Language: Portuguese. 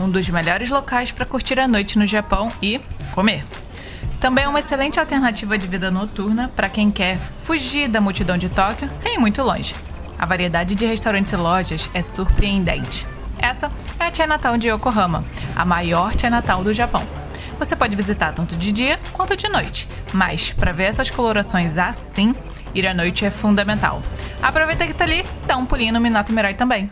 um dos melhores locais para curtir a noite no Japão e comer. Também é uma excelente alternativa de vida noturna para quem quer fugir da multidão de Tóquio sem ir muito longe. A variedade de restaurantes e lojas é surpreendente. Essa é a Chinatown de Yokohama, a maior Chinatown do Japão. Você pode visitar tanto de dia quanto de noite, mas para ver essas colorações assim, ir à noite é fundamental. Aproveita que tá ali, dá um pulinho no Minato Mirai também.